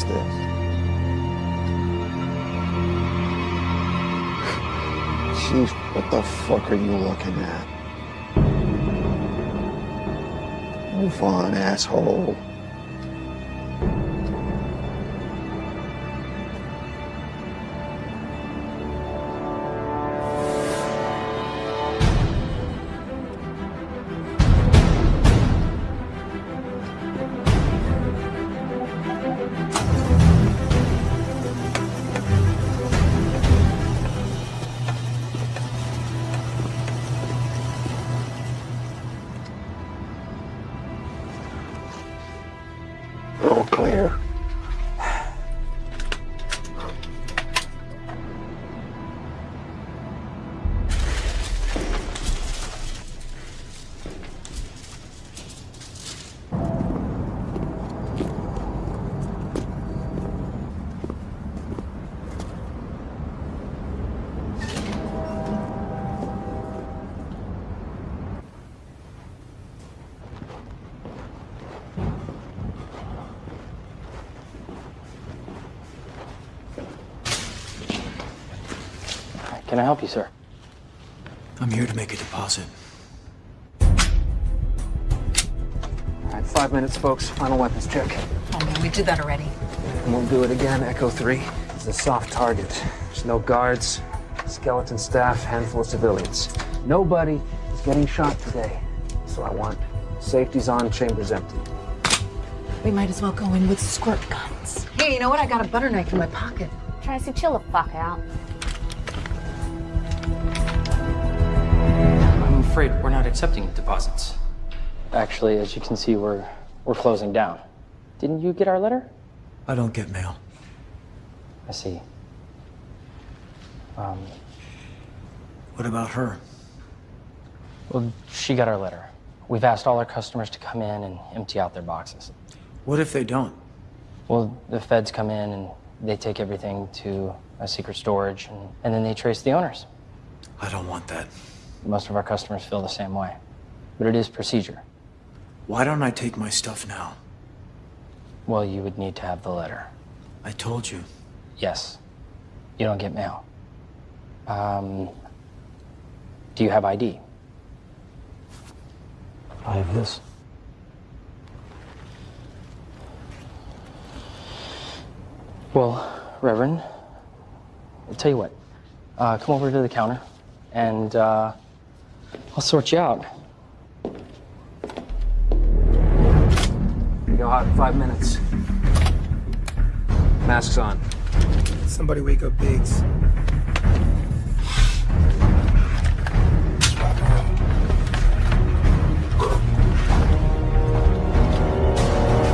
is this? Chief, what the fuck are you looking at? Move on, asshole. Can I help you, sir? I'm here to make a deposit. All right, five minutes, folks. Final weapons check. Oh, man, we did that already. And we'll do it again. Echo 3 It's a soft target. There's no guards, skeleton staff, handful of civilians. Nobody is getting shot today. So I want safety's on, chambers empty. We might as well go in with squirt guns. Hey, you know what? I got a butter knife in my pocket. Tracy, chill the fuck out. I'm afraid we're not accepting deposits. Actually, as you can see, we're we're closing down. Didn't you get our letter? I don't get mail. I see. Um, What about her? well, she got our letter. We've asked all our customers to come in and empty out their boxes. What if they don't? Well, the feds come in and they take everything to a secret storage, and, and then they trace the owners. I don't want that. Most of our customers feel the same way. But it is procedure. Why don't I take my stuff now? Well, you would need to have the letter. I told you. Yes. You don't get mail. Um, do you have ID? I have this. Well, Reverend, I'll tell you what. Uh, come over to the counter, and uh, I'll sort you out. You go hot in five minutes. Masks on. Somebody wake up Biggs.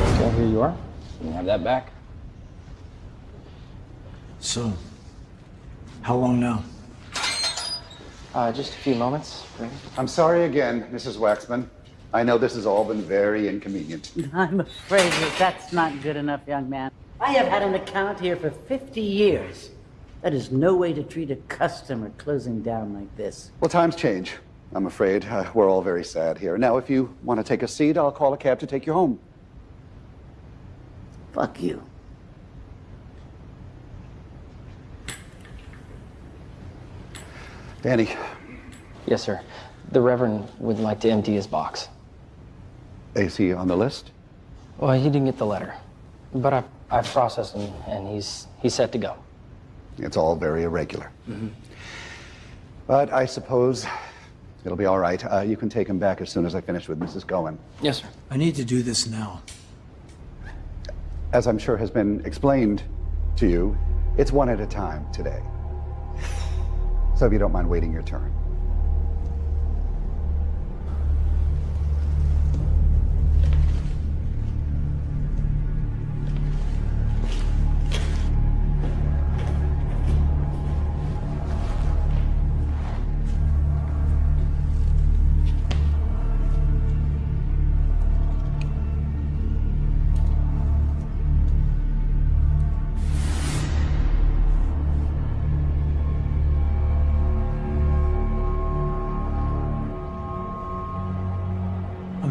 Okay, here you are. You have that back. So, how long now? Uh, just a few moments. I'm sorry again, Mrs. Waxman. I know this has all been very inconvenient. I'm afraid that that's not good enough, young man. I have had an account here for 50 years. That is no way to treat a customer closing down like this. Well, times change, I'm afraid. Uh, we're all very sad here. Now, if you want to take a seat, I'll call a cab to take you home. Fuck you. Danny, Yes, sir. The Reverend would like to empty his box. is he on the list? Well, he didn't get the letter, but I, I've processed him, and he's he's set to go. It's all very irregular. But I suppose it'll be all right. Uh, you can take him back as soon as I finish with Mrs. Cohen. Yes, sir. I need to do this now. As I'm sure has been explained to you, it's one at a time today. So if you don't mind waiting your turn.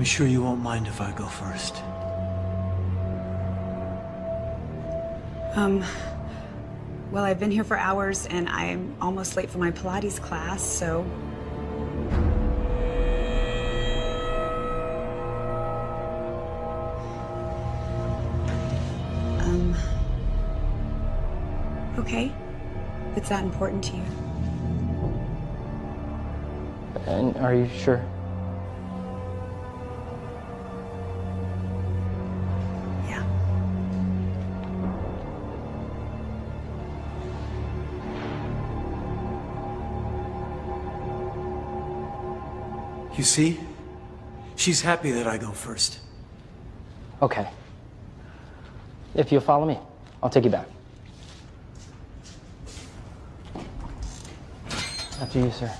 Sure you won't mind if I go first. Um, well, I've been here for hours and I'm almost late for my Pilates class, so. Um. Okay. If it's that important to you. And are you sure? You see? She's happy that I go first. Okay. If you'll follow me, I'll take you back. After you, sir.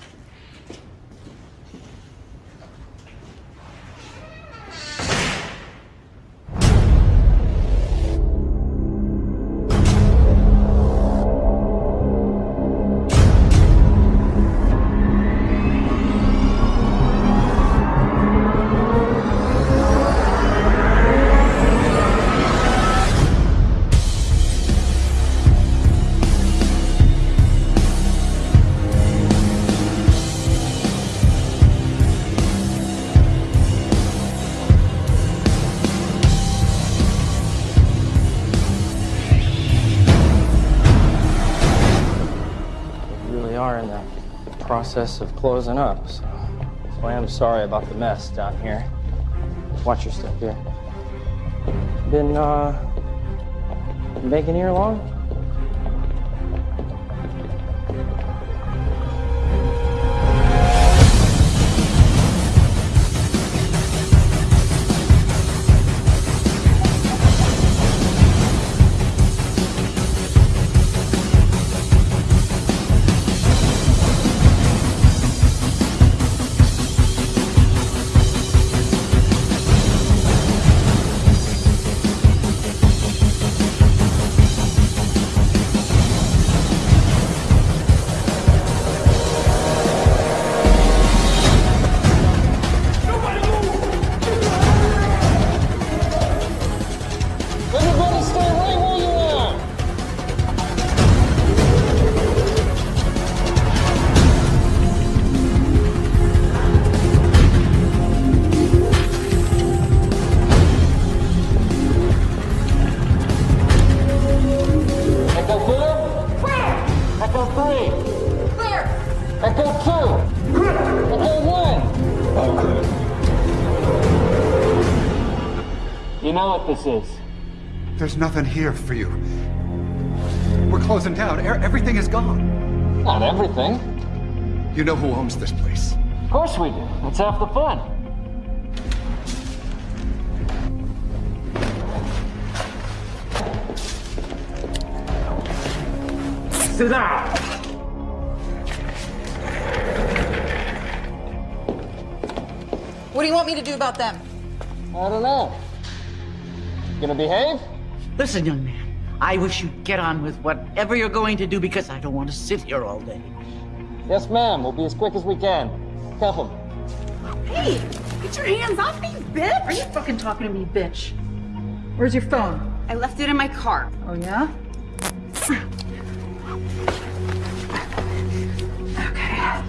Process of closing up, so, I am sorry about the mess down here. Watch your step here. Been, uh, here long? Know what this is. There's nothing here for you. We're closing down. E- Everything is gone. Not everything. You know who owns this place. Of course we do. That's half the fun. Sit down! What do you want me to do about them? I don't know. Gonna behave? Listen, young man, I wish you'd get on with whatever you're going to do because I don't want to sit here all day. Yes, ma'am. We'll be as quick as we can. Tell him. Hey, get your hands off me, bitch! Are you fucking talking to me, bitch? Where's your phone? I left it in my car. Oh, yeah? okay.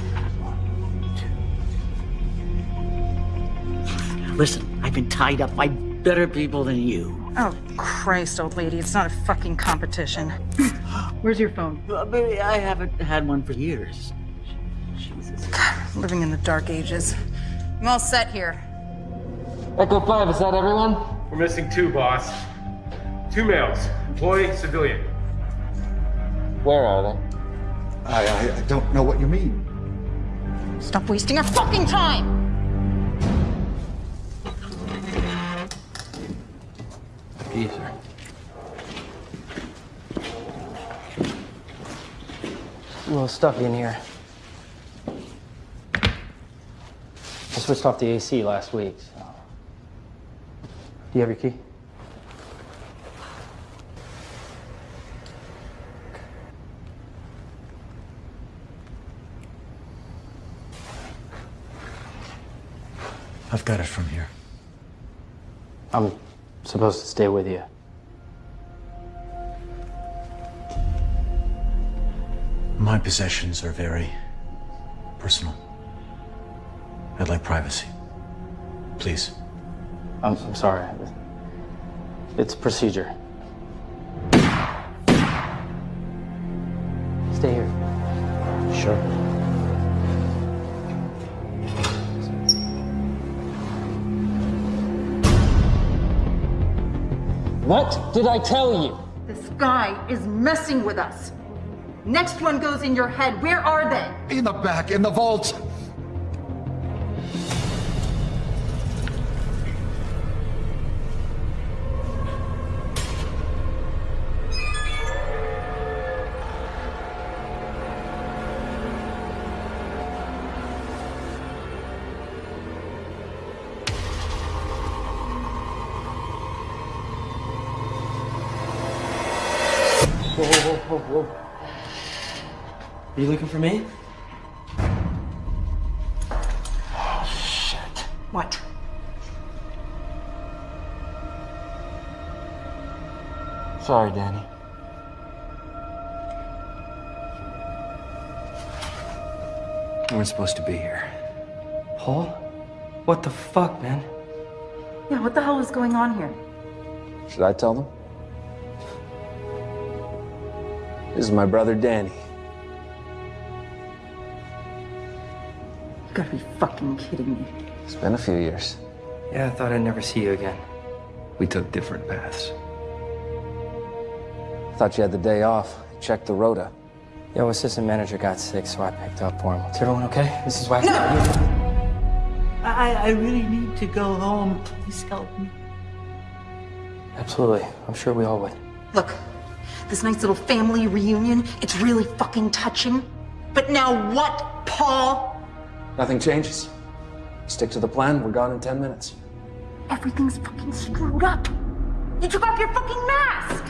Listen, I've been tied up by better people than you. Oh, Christ, old lady, it's not a fucking competition. Where's your phone? Uh, baby, I haven't had one for years. Jesus. God, Living in the dark ages. I'm all set here. Echo 5, is that everyone? We're missing two, boss. Two males, employee, civilian. Where are they? I, I, I don't know what you mean. Stop wasting our fucking time! Geezer. A little stuffy in here. I switched off the AC last week, so. Do you have your key? I've got it from here. I'm supposed to stay with you. My possessions are very personal. I'd like privacy. Please. I'm, I'm sorry. It's procedure. Stay here. Sure. What did I tell you? This guy is messing with us. Next one goes in your head. Where are they? In the back, in the vault. Are you looking for me? What? Sorry, Danny. We weren't supposed to be here. Paul? What the fuck, man? Yeah, what the hell is going on here? Should I tell them? This is my brother Danny. Gotta be fucking kidding me. It's been a few years. Yeah, I thought I'd never see you again. We took different paths. Thought you had the day off. Checked the rota. Yo, assistant manager got sick, so I picked up for him. Is everyone okay? Mrs. Wax? I, I really need to go home. Please help me. Absolutely. I'm sure we all would. Look, this nice little family reunion, it's really fucking touching. But now what, Paul? Nothing changes. Stick to the plan. We're gone in 10 minutes. Everything's fucking screwed up. You took off your fucking mask.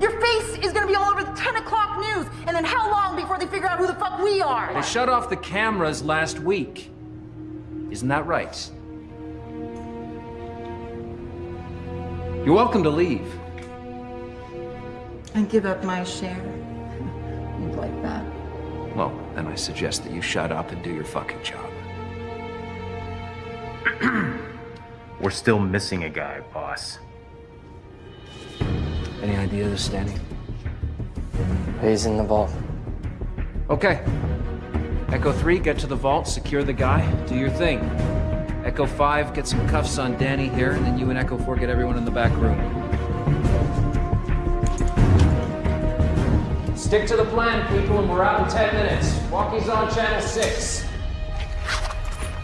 Your face is gonna be all over the 10 o'clock news. And then how long before they figure out who the fuck we are? They shut off the cameras last week. Isn't that right? You're welcome to leave. And give up my share. You'd like that. Well, then I suggest that you shut up and do your fucking job. We're still missing a guy, boss. Any ideas, Danny? He's in the vault. Okay. Echo 3, get to the vault, secure the guy, do your thing. Echo 5, get some cuffs on Danny here, and then you and Echo 4 get everyone in the back room. Stick to the plan, people, and we're out in 10 minutes. Walkie's on channel 6.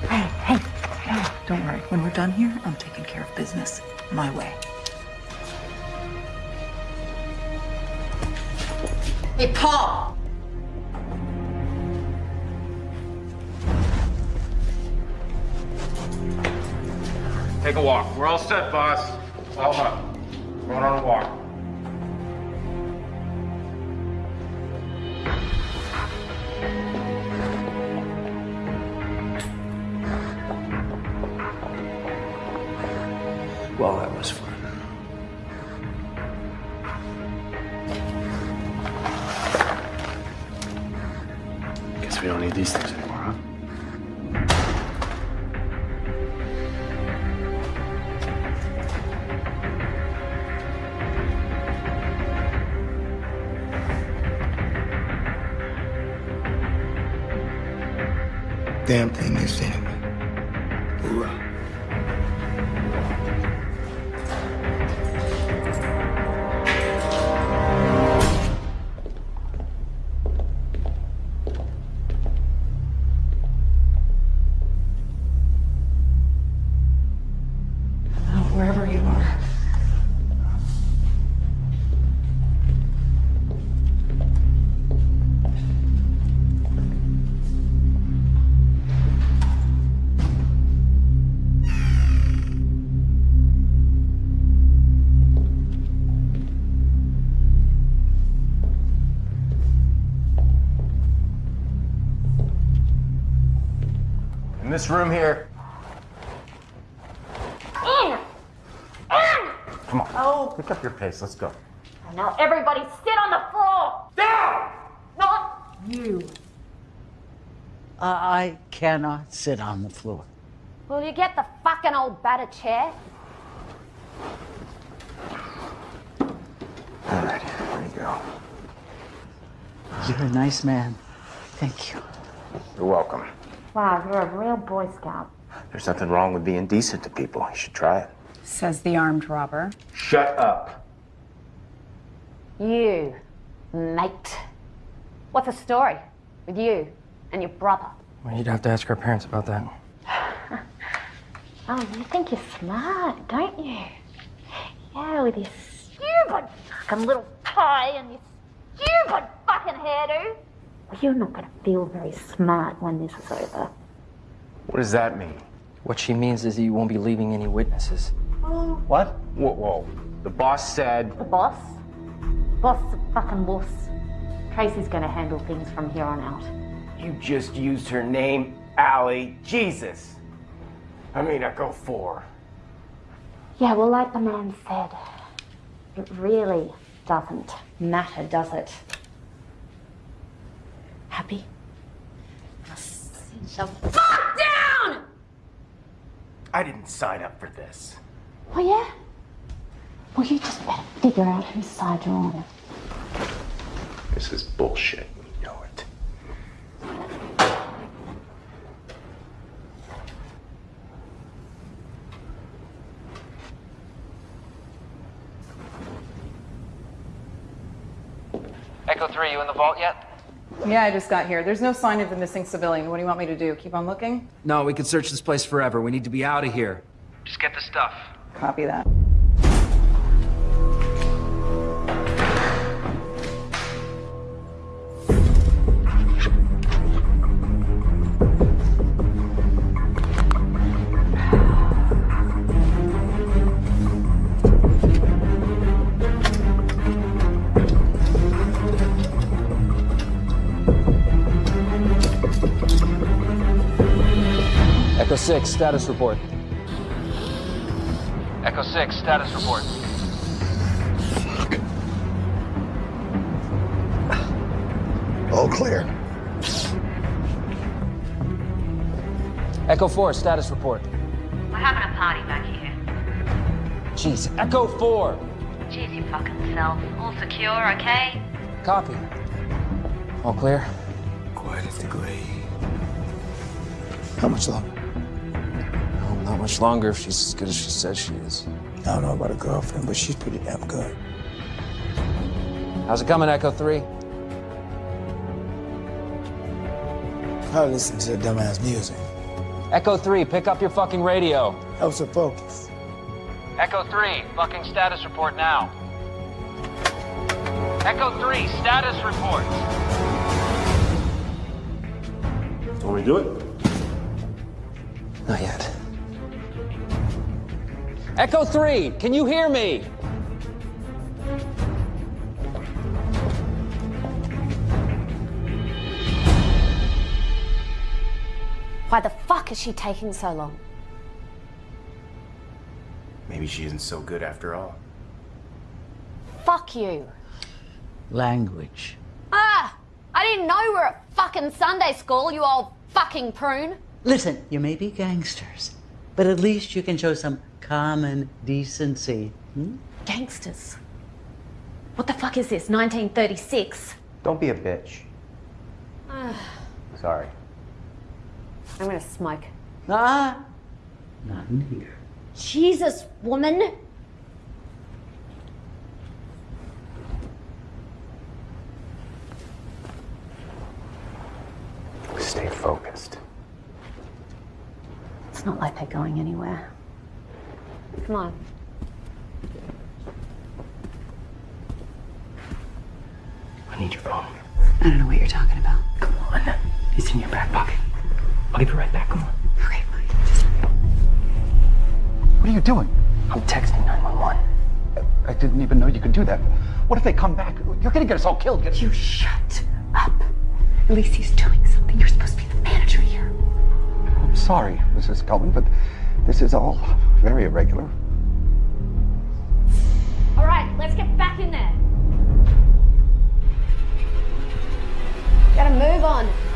Hey, hey, hey, don't worry. When we're done here, I'm taking care of business my way. Hey, Paul! Take a walk. We're all set, boss. All up. Going on a walk. Well, that was fun. Guess we don't need these things anymore, huh? Damn thing is. Pick up your pace. Let's go. Now everybody sit on the floor! Down! Not you. I cannot sit on the floor. Will you get the fucking old battered chair? All right, there you go. You're a nice man. Thank you. You're welcome. Wow, you're a real Boy Scout. There's nothing wrong with being decent to people. You should try it. Says the armed robber. Shut up. You, mate. What's the story with you and your brother? Well, you'd have to ask our parents about that. Oh, you think you're smart, don't you? Yeah, with your stupid fucking little tie and your stupid fucking hairdo. Well, you're not gonna feel very smart when this is over. What does that mean? What she means is that you won't be leaving any witnesses. What? Whoa, whoa. The boss said. The boss? Boss fucking wuss. Tracy's gonna handle things from here on out. You just used her name, Allie. Jesus. I mean, Echo 4. Yeah, well, like the man said, it really doesn't matter, does it? Happy? The fuck down! I didn't sign up for this. Oh, yeah? Well, you just figure out whose side you're on. This is bullshit. You know it. Echo 3, you in the vault yet? Yeah, I just got here. There's no sign of the missing civilian. What do you want me to do? Keep on looking? No, we could search this place forever. We need to be out of here. Just get the stuff. Copy that. 6, status report. Echo 6, status report. All clear. Echo 4, status report. We're having a party back here. Jeez, Echo 4! Cheers, you fucking self. All secure, okay? Copy. All clear? Quiet as the grave. How much longer? Not much longer if she's as good as she says she is. I don't know about a girlfriend, but she's pretty damn good. How's it coming, Echo 3? I listen to the dumbass music. Echo 3, pick up your fucking radio. Helps her focus. Echo 3, fucking status report now. Echo 3, status report. Want me to do it? Not yet. Echo 3, can you hear me? Why the fuck is she taking so long? Maybe she isn't so good after all. Fuck you. Language. Ah! I didn't know we were at fucking Sunday school, you old fucking prune. Listen, you may be gangsters, but at least you can show some common decency. Hmm? Gangsters. What the fuck is this, 1936? Don't be a bitch. Sorry. I'm gonna smoke. Ah, not in here. Jesus, woman! Stay focused. It's not like they're going anywhere. Come on. I need your phone. I don't know what you're talking about. Come on. It's in your back pocket. I'll give it right back. Come on. Okay, fine. Just What are you doing? I'm texting 911. I didn't even know you could do that. What if they come back? You're gonna get us all killed. Get- you shut up. At least he's doing something. You're supposed to sorry, Mrs. Cullen, but this is all very irregular. All right, let's get back in there. Gotta move on.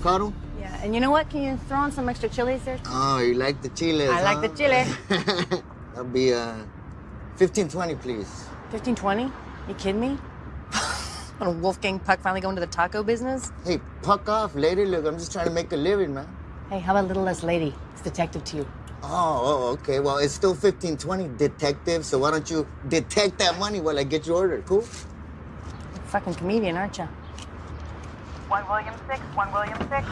Avocado. Yeah, and you know what? Can you throw on some extra chilies there? Oh, you like the chilies, I like the chili. That'll be uh, 1520, please. 1520? You kidding me? When Wolfgang Puck finally go into the taco business? Hey, puck off, lady. Look, I'm just trying to make a living, man. Hey, how about a little less lady? It's detective to you. Oh, oh, okay. Well, it's still 1520, detective. So why don't you detect that money while I get your order? Cool? You're a fucking comedian, aren't you? One William six, one William six.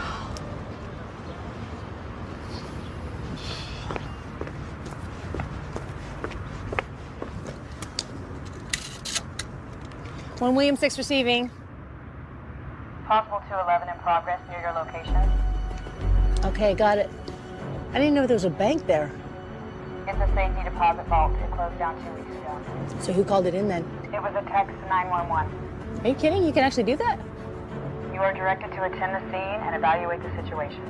One William Six receiving. Possible 211 in progress near your location. Okay, got it. I didn't know there was a bank there. It's a safety deposit vault. It closed down two weeks ago. So who called it in then? It was a text 911. Are you kidding? You can actually do that? You are directed to attend the scene and evaluate the situation.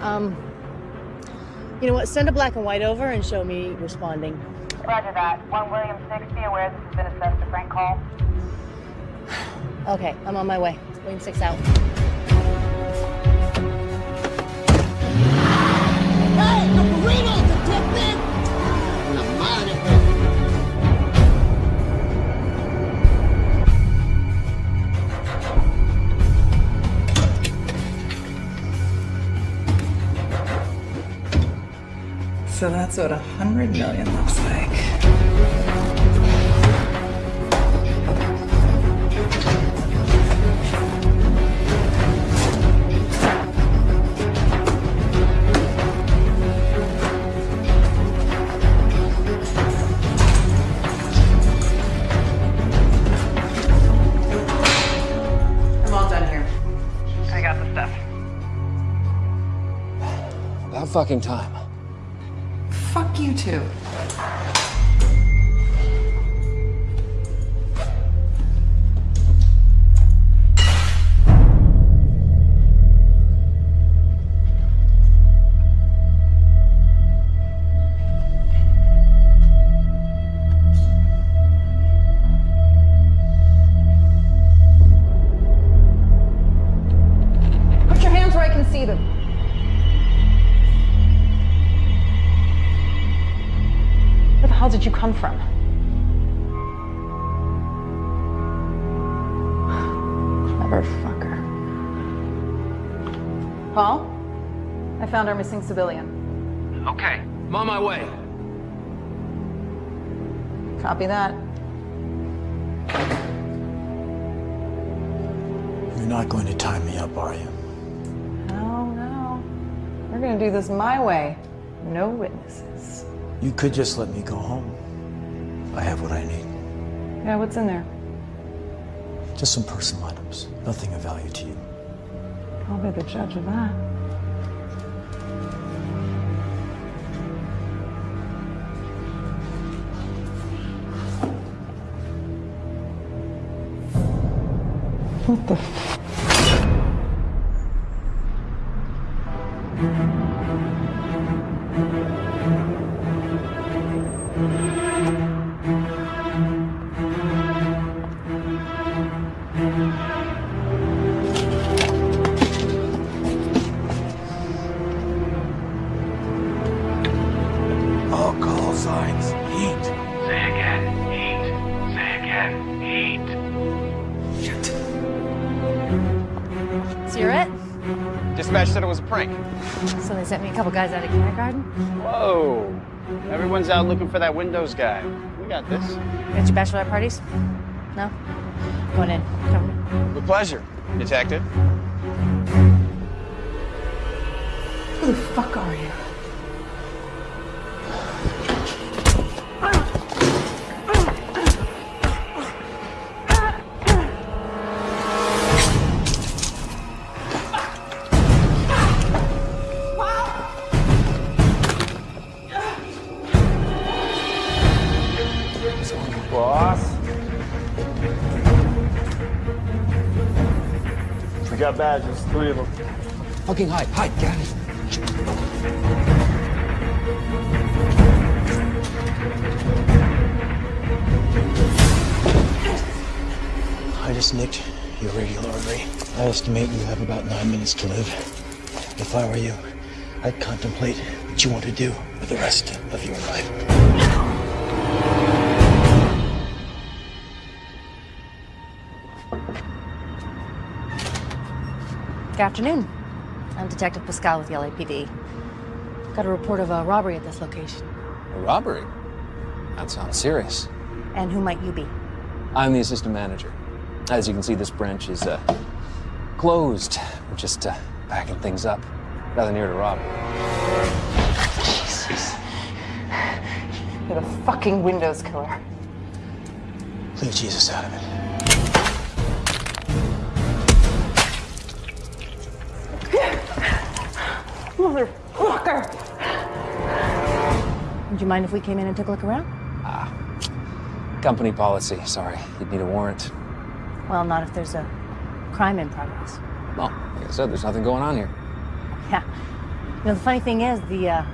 Um, you know what? Send a black and white over and show me responding. Roger that. One William six, be aware this has been assessed a prank call. Okay, I'm on my way. William Six out. Hey, the burrito, So that's what a hundred million looks like. I'm all done here. I got the stuff. About fucking time. Too. Civilian. Okay, I'm on my way. Copy that. You're not going to tie me up, are you? No, no. We're gonna do this my way. No witnesses. You could just let me go home. I have what I need. Yeah, what's in there? Just some personal items. Nothing of value to you. I'll be the judge of that. What out looking for that Windows guy. We got this. Got your bachelorette parties? No? Going in. Come. With pleasure, detective. Who the fuck are you? About nine minutes to live. If I were you, I'd contemplate what you want to do with the rest of your life. Good afternoon. I'm Detective Pascal with the LAPD. Got a report of a robbery at this location. A robbery? That sounds serious. And who might you be? I'm the assistant manager. As you can see, this branch is uh, closed. We're just uh, packing things up. Nothing here to rob. Jesus. You're the fucking Windows killer. Leave Jesus out of it. Motherfucker! Would you mind if we came in and took a look around? Ah. Company policy. Sorry, you'd need a warrant. Well, not if there's a crime in progress. I said, there's nothing going on here. Yeah. You know, the funny thing is, the uh,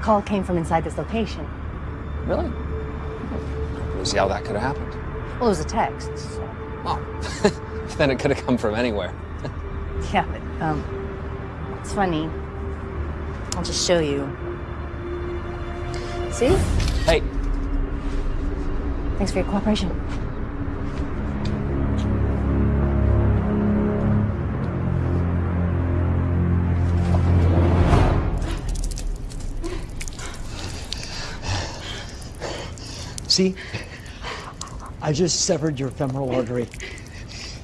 call came from inside this location. Really? Let me see how that could have happened. Well, it was a text. So. then it could have come from anywhere. Yeah, but um, it's funny. I'll just show you. See? Hey, Thanks for your cooperation. See? I just severed your femoral artery.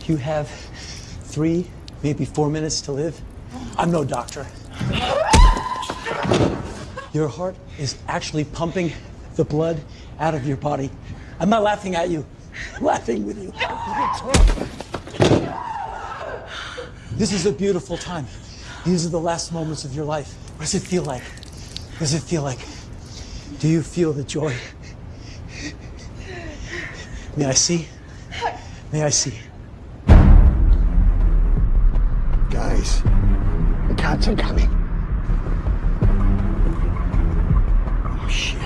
You have three, maybe four minutes to live. I'm no doctor. Your heart is actually pumping the blood out of your body. I'm not laughing at you. I'm laughing with you. This is a beautiful time. These are the last moments of your life. What does it feel like? What does it feel like? Do you feel the joy? May I see? May I see? Guys, the cops are coming. Oh, shit.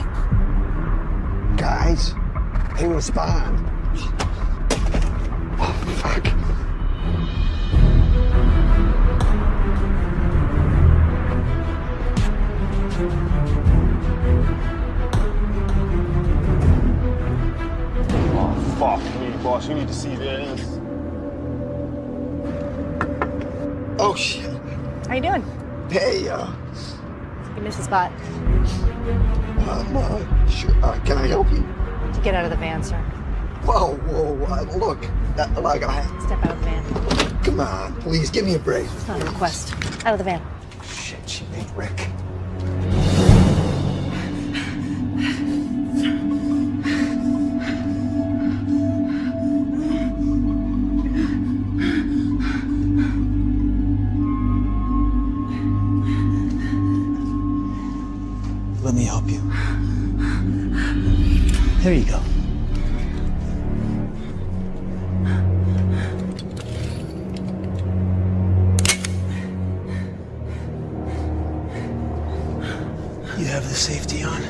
Guys, they respond. Boss. You need to see this. Oh, shit. How you doing? Hey, uh, You missed the spot. um, uh, sure, uh, can I help you? To get out of the van, sir. Whoa, whoa, uh, look. Uh, like, I, Step out of the van. come on, please, give me a break. It's not a request. Out of the van. Shit, she made Rick. Let me help you. There you go. You have the safety on.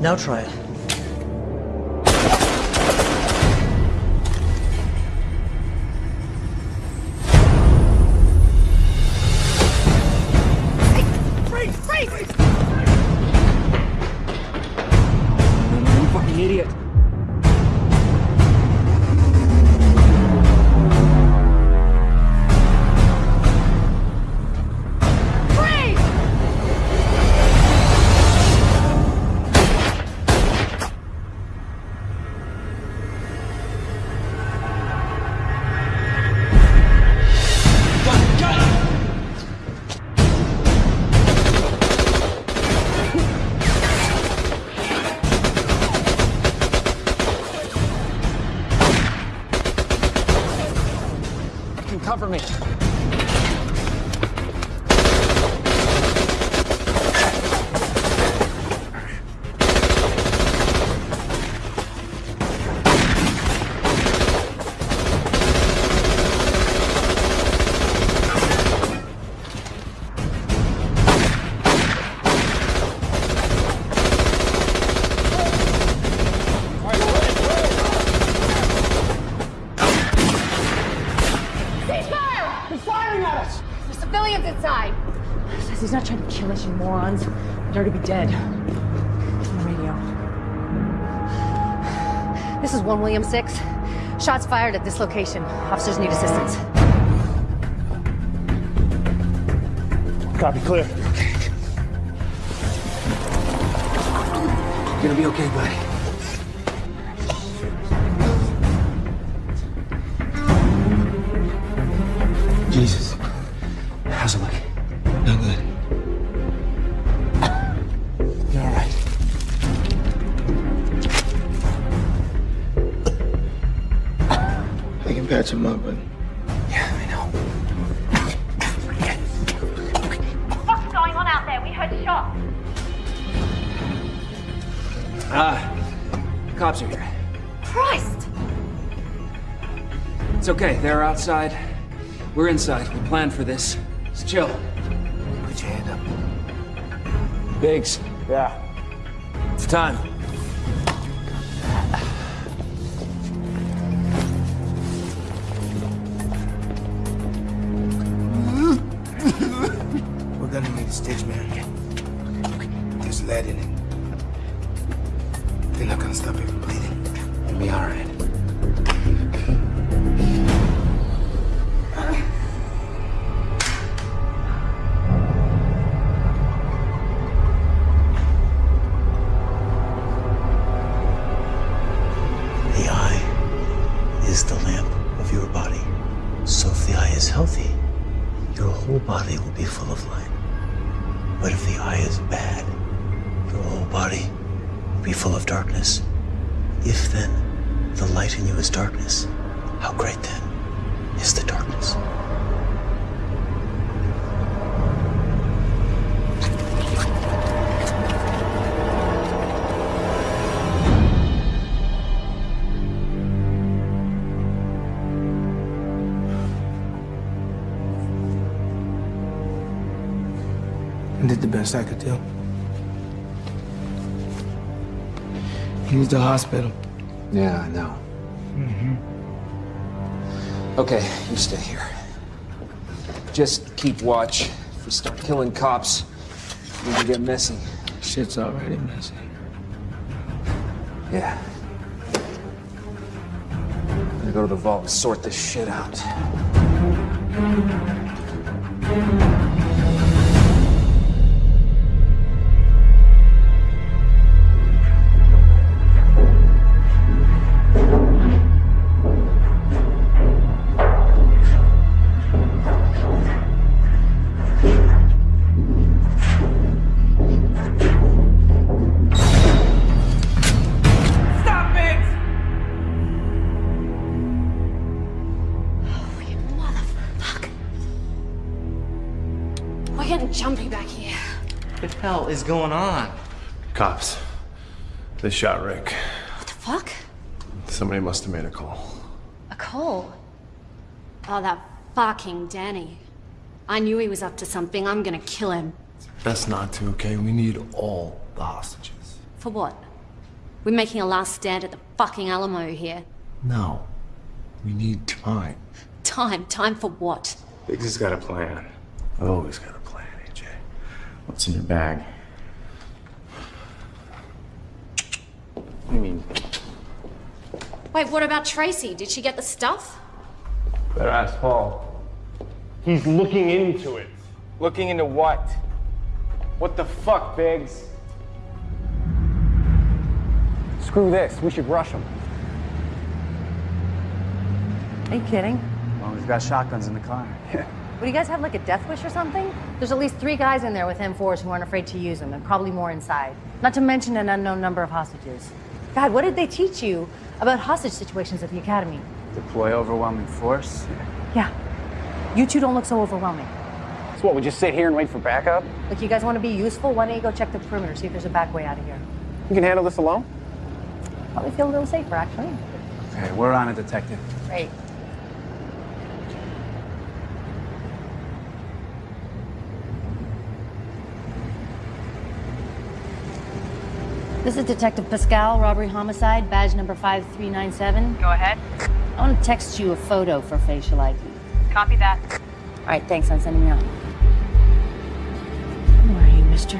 Now try it. 6. Shots fired at this location. Officers need assistance. Copy, clear. Okay. You're gonna be okay, buddy. shot. Ah, uh, cops are here. Christ! It's okay, they're outside. We're inside, we planned for this. It's chill. Put your hand up. Biggs. Yeah. It's time. hospital. Yeah, I know. Mm-hmm. Okay, you stay here. Just keep watch. If we start killing cops, we can get messy. Shit's already messy. Yeah. I'm gonna go to the vault and sort this shit out. going on? Cops. They shot Rick. What the fuck? Somebody must have made a call. A call? Oh, that fucking Danny. I knew he was up to something. I'm gonna kill him. Best not to, okay? We need all the hostages. For what? We're making a last stand at the fucking Alamo here. No. We need time. Time? Time for what? Biggs has got a plan. I've always got a plan, AJ. What's in your bag? I mean, Wait, what about Tracy? Did she get the stuff? better ask Paul. He's looking into it. Looking into what? What the fuck, Biggs? Screw this. We should rush him. Are you kidding? Well, we've got shotguns in the car. What, do you guys have like a death wish or something? There's at least three guys in there with M4s who aren't afraid to use them, and probably more inside. Not to mention an unknown number of hostages. God, what did they teach you about hostage situations at the academy? Deploy overwhelming force. Yeah. You two don't look so overwhelming. So what, we just sit here and wait for backup? Look, you guys want to be useful? Why don't you go check the perimeter, see if there's a back way out of here? You can handle this alone? Probably feel a little safer, actually. Okay, we're on it, detective. Great. This is Detective Pascal, robbery homicide, badge number 5397. Go ahead. I want to text you a photo for facial ID. Copy that. All right, thanks. I'm sending you out. Where are you, mister?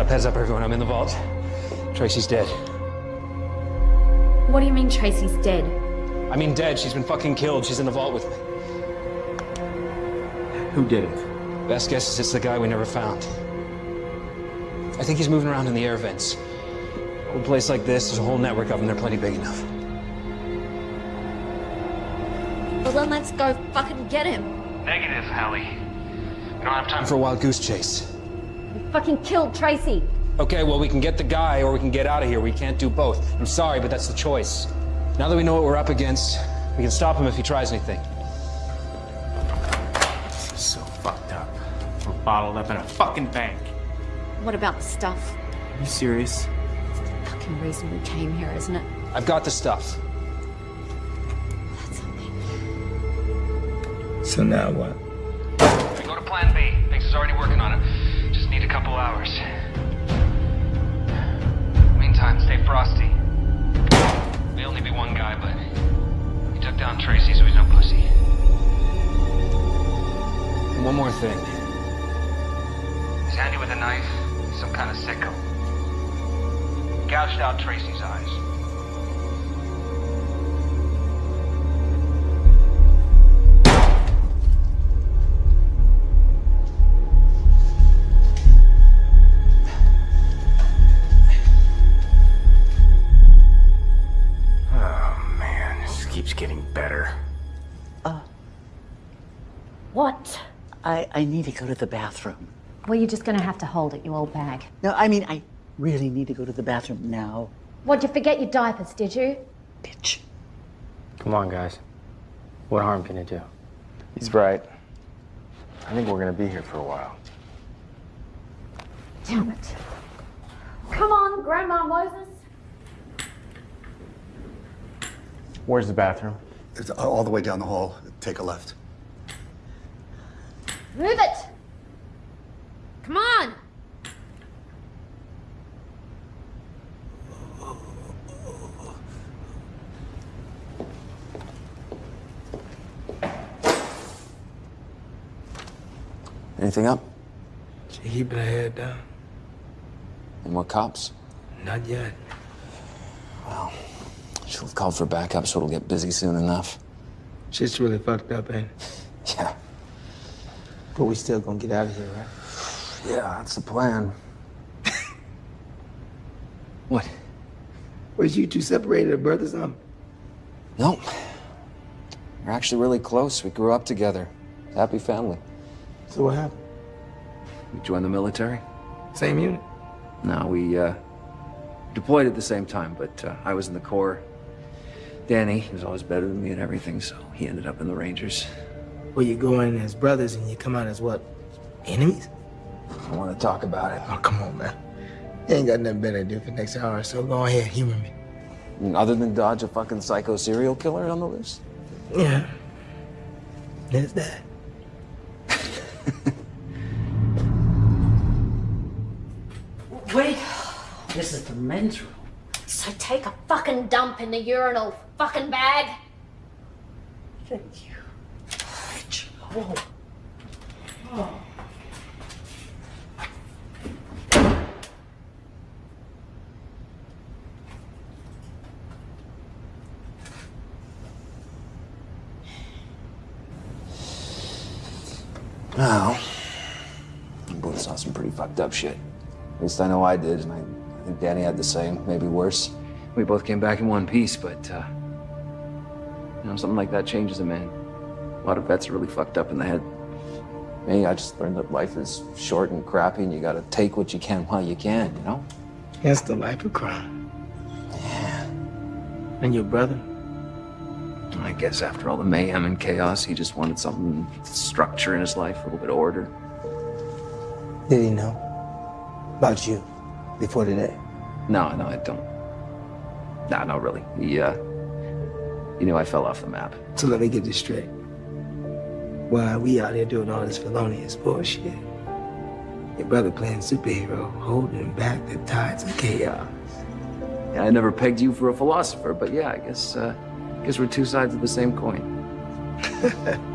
Up, heads up, everyone. I'm in the vault. Tracy's dead. What do you mean Tracy's dead? I mean, dead. She's been fucking killed. She's in the vault with me. Who did it? Best guess is it's the guy we never found. I think he's moving around in the air vents. A place like this, there's a whole network of them. They're plenty big enough. Well, then let's go fucking get him. Negative, Allie. We don't have time Time for a wild goose chase. We fucking killed Tracy. Okay, well, we can get the guy or we can get out of here. We can't do both. I'm sorry, but that's the choice. Now that we know what we're up against, we can stop him if he tries anything. This is so fucked up. We're bottled up in a fucking bank. What about the stuff? Are you serious? It's the fucking reason we came here, isn't it? I've got the stuff. So now what? I, I need to go to the bathroom. Well, you're just gonna have to hold it, you old bag. No, I mean, I really need to go to the bathroom now. What'd you forget your diapers, did you? Bitch. Come on, guys. What harm can it do? He's right. I think we're gonna be here for a while. Damn it. Come on, Grandma Moses. Where's the bathroom? It's all the way down the hall. Take a left. Move it. Come on. Anything up? She keeping her head down. Any more cops? Not yet. Well, she'll have called for backup, so it'll get busy soon enough. Shit's really fucked up, ain't it? Yeah. But we still gonna get out of here, right? Yeah, that's the plan. what? Was you two separated at birth or something? Nope. We're actually really close. We grew up together. Happy family. So what happened? We joined the military? Same unit? No, we uh, deployed at the same time, but uh, I was in the Corps. Danny was always better than me at everything, so he ended up in the Rangers. Well, you go in as brothers and you come out as what? Enemies? I want to talk about it. Oh, come on, man. You ain't got nothing better to do for the next hour, so go ahead, humor me. And Other than dodge a fucking psycho serial killer on the list? Yeah. There's that. Wait, this is the men's room. So take a fucking dump in the urinal fucking bag. Thank you. Oh. Oh. Well, we both saw some pretty fucked up shit. At least I know I did, and I, I think Danny had the same, maybe worse. We both came back in one piece, but, uh, you know, something like that changes a man. A lot of vets are really fucked up in the head. Me, I just learned that life is short and crappy, and you gotta take what you can while you can, you know? That's the life of crime. Yeah. And your brother? I guess after all the mayhem and chaos, he just wanted something structure in his life, a little bit of order. Did he know about you before today? No, no, I don't. Nah, not really. He, uh, he knew I fell off the map. So let me get this straight. Why we out here doing all this felonious bullshit? Your brother playing superhero, holding back the tides of chaos. Yeah, I never pegged you for a philosopher, but yeah, I guess, uh, I guess we're two sides of the same coin.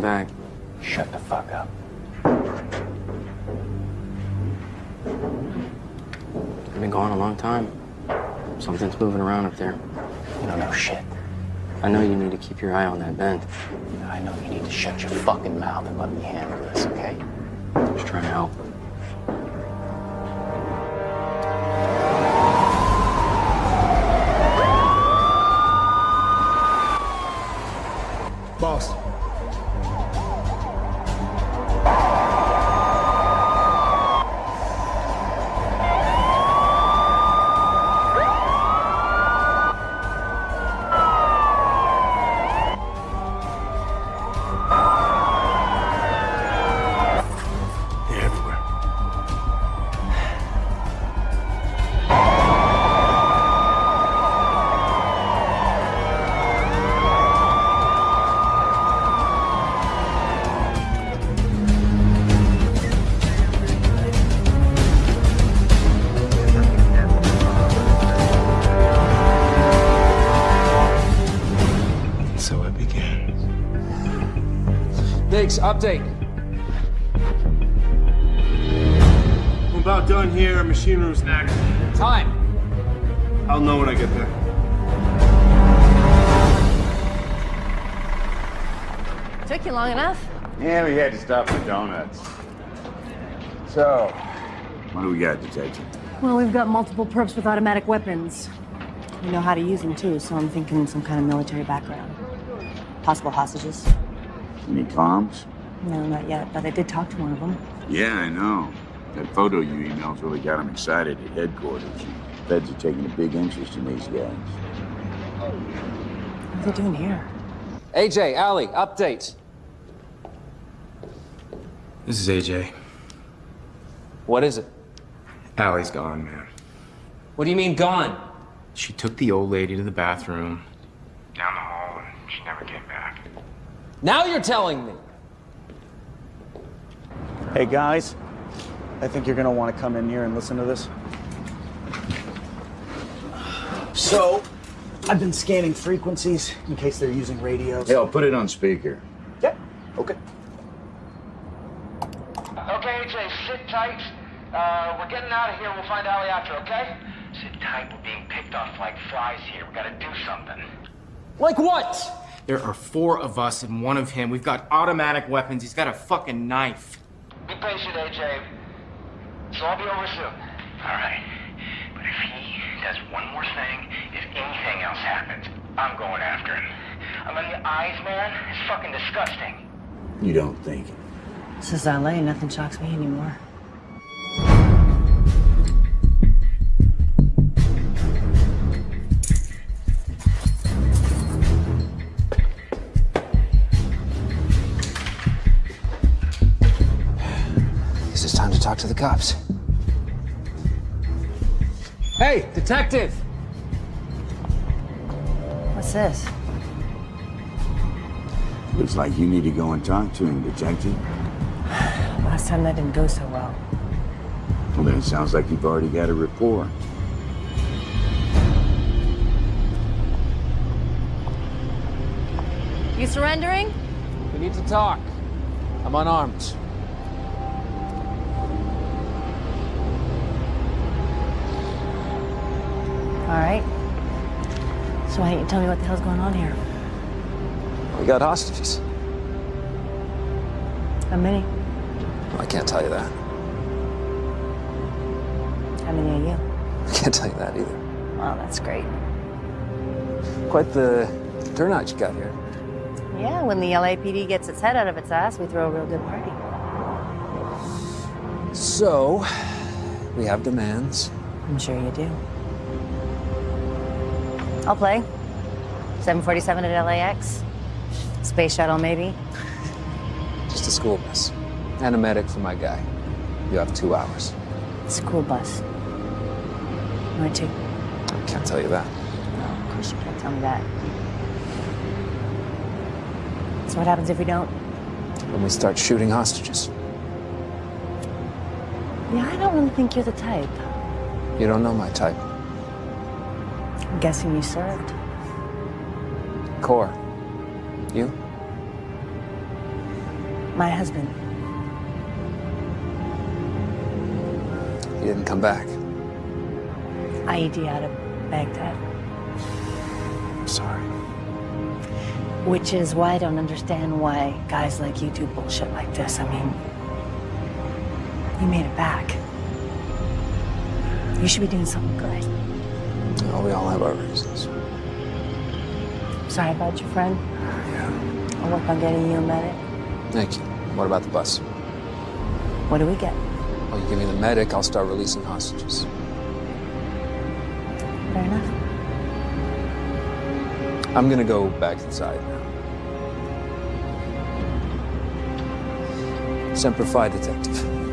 come back. Shut the fuck up. I've been gone a long time. Something's moving around up there. You don't know shit. I know you need to keep your eye on that vent. I know you need to shut your fucking mouth and let me handle this, okay? I'm just trying to help. Yeah, we had to stop for donuts. So, what do we got, Detective? Well, we've got multiple perps with automatic weapons. We know how to use them too, so I'm thinking some kind of military background. Possible hostages. Any comms? No, not yet, but I did talk to one of them. Yeah, I know. That photo you emailed really got him excited at headquarters. Feds are taking a big interest in these guys. What are they doing here? AJ, Allie, update. This is AJ. What is it? Allie's gone, man. What do you mean gone? She took the old lady to the bathroom. Down the hall, and she never came back. Now you're telling me. Hey, guys. I think you're gonna want to come in here and listen to this. So, I've been scanning frequencies in case they're using radios. Hey, I'll put it on speaker. Yeah, okay. Okay, AJ, sit tight. Uh, we're getting out of here. We'll find Allie after, okay? Sit tight. We're being picked off like flies here. We gotta do something. Like what? There are four of us and one of him. We've got automatic weapons. He's got a fucking knife. Be patient, AJ. So I'll be over soon. All right. But if he does one more thing, if anything else happens, I'm going after him. I'm on the eyes, man. It's fucking disgusting. You don't think. Since I lay, nothing shocks me anymore. Talk to the cops. Hey, detective! What's this? Looks like you need to go and talk to him, Detective. Last time that didn't go so well. Well, then it sounds like you've already got a rapport. You surrendering? We need to talk. I'm unarmed. All right. So why don't you tell me what the hell's going on here? We got hostages. How many? I can't tell you that. How many are you? I can't tell you that either. Well, that's great. Quite the turnout you got here. Yeah, when the LAPD gets its head out of its ass, we throw a real good party. So, we have demands. I'm sure you do. I'll play. 747 at LAX. Space shuttle, maybe. Just a school bus. And a medic for my guy. You have two hours. School bus. Where to? I can't tell you that. No, of course you can't tell me that. So what happens if we don't? When we start shooting hostages. Yeah, I don't really think you're the type. You don't know my type. I'm guessing you served. Corps. You? My husband. He didn't come back. IED out of Baghdad. Sorry. Which is why I don't understand why guys like you do bullshit like this. I mean, you made it back. You should be doing something good. Well, we all have our reasons. Sorry about your friend. Yeah. I'll work on getting you a medic. Thank you. What about the bus? What do we get? Well, you give me the medic, I'll start releasing hostages. Fair enough. I'm gonna go back inside now. Semper Fi, detective.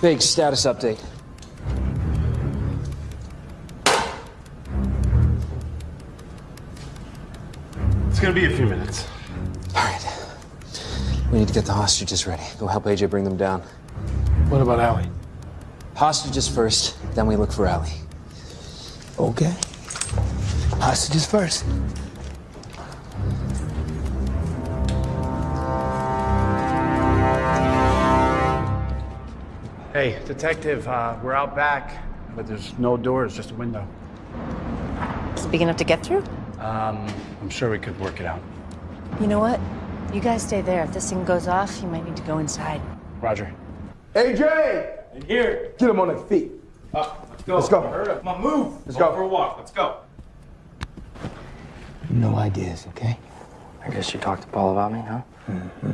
Biggs status update. It's gonna be a few minutes. All right. We need to get the hostages ready. Go help AJ bring them down. What about Allie? Hostages first, then we look for Allie. Okay. Hostages first. Hey, detective, uh, we're out back, but there's no doors, just a window. Is it big enough to get through? Um, I'm sure we could work it out. You know what? You guys stay there. If this thing goes off, you might need to go inside. Roger. AJ! In here. Get him on his feet. Uh, let's go. Let's go. Hurry up. Come on, move. Let's Going go. for a walk. Let's go. No ideas, okay? I guess you talked to Paul about me, huh? Mm-hmm.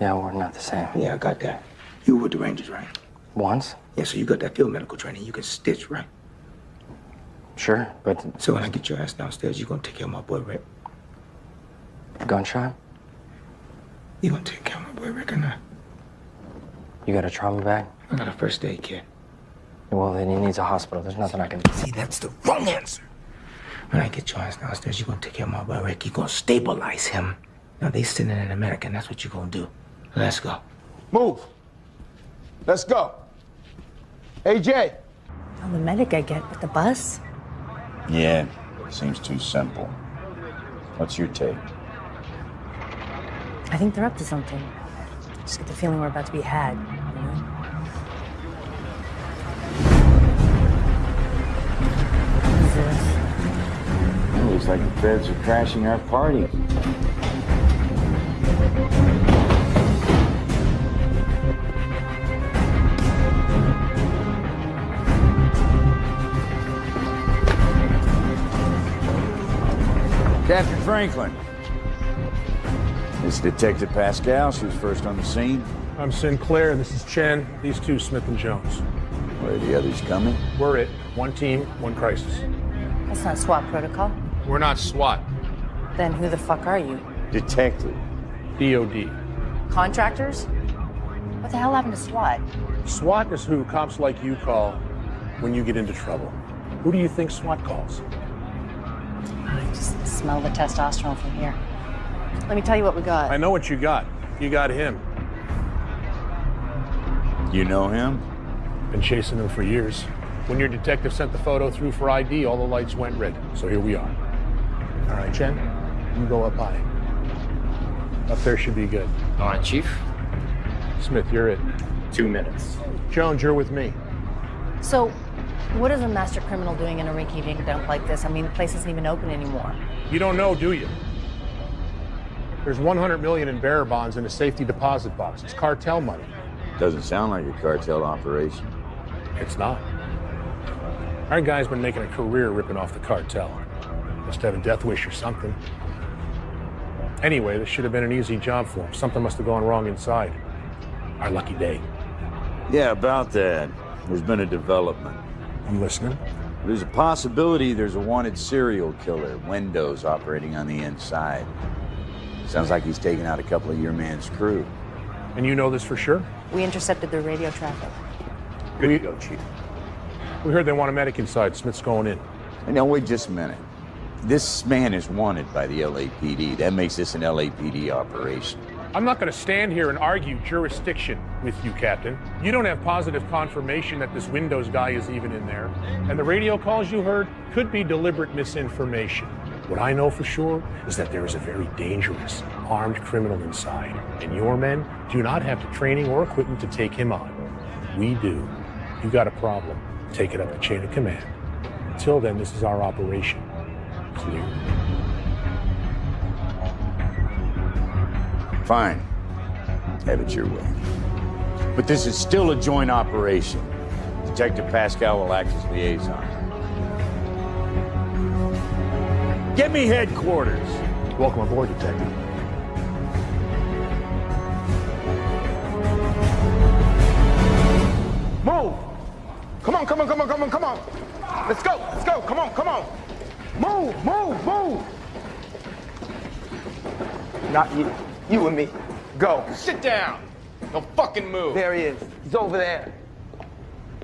Yeah, we're not the same. Yeah, I got that. You were with the Rangers, right? Once? Yeah, so you got that field medical training. You can stitch, right? Sure, but So when I get your ass downstairs, you're gonna take care of my boy Rick. gunshot? You gonna take care of my boy Rick or not? You got a trauma bag? I got a first aid kit. Well, then he needs a hospital. There's nothing I can do. See, that's the wrong answer. When I get your ass downstairs, you're gonna take care of my boy Rick. You're gonna stabilize him. Now they sitting in America, and that's what you're gonna do. Let's go. Move. Let's go. AJ. Oh, the medic I get with the bus? Yeah, seems too simple. What's your take? I think they're up to something. Just get the feeling we're about to be had. You know? It looks like the feds are crashing our party. Captain Franklin. This is Detective Pascal. She was first on the scene. I'm Sinclair. This is Chen. These two, Smith and Jones. Where are the others coming? We're it. One team, one crisis. That's not SWAT protocol. We're not SWAT. Then who the fuck are you? Detective. DOD. Contractors? What the hell happened to SWAT? SWAT is who cops like you call when you get into trouble. Who do you think SWAT calls? I just smell the testosterone from here. Let me tell you what we got. I know what you got. You got him. You know him? Been chasing him for years. When your detective sent the photo through for ID, all the lights went red. So here we are. All right, Chen, you go up high. Up there should be good. All right, Chief. Smith, you're it. Two minutes. Jones, you're with me. So, what is a master criminal doing in a rinky-dink dump like this? I mean, the place isn't even open anymore. You don't know, do you? There's 100 million in bearer bonds in a safety deposit box. It's cartel money. Doesn't sound like a cartel operation. It's not. Our guy's been making a career ripping off the cartel. Must have a death wish or something. Anyway, this should have been an easy job for him. Something must have gone wrong inside. Our lucky day. Yeah, about that. There's been a development. I'm listening. There's a possibility there's a wanted serial killer, Windows, operating on the inside. Sounds like he's taking out a couple of your man's crew. And you know this for sure? We intercepted their radio traffic. Good to go, Chief. We heard they want a medic inside. Smith's going in. And now, wait just a minute. This man is wanted by the LAPD. That makes this an LAPD operation. I'm not going to stand here and argue jurisdiction with you, Captain. You don't have positive confirmation that this Windows guy is even in there. And the radio calls you heard could be deliberate misinformation. What I know for sure is that there is a very dangerous, armed criminal inside, and your men do not have the training or equipment to take him on. We do. You got a problem. Take it up the chain of command. Until then, this is our operation. Clear? Fine. Have it your way. But this is still a joint operation. Detective Pascal will act as liaison. Get me headquarters. Welcome aboard, Detective. Move! Come on, come on, come on, come on, come on. Let's go, let's go, come on, come on. Move, move, move. Not you, you and me. Go. Sit down. Don't fucking move. There he is. He's over there.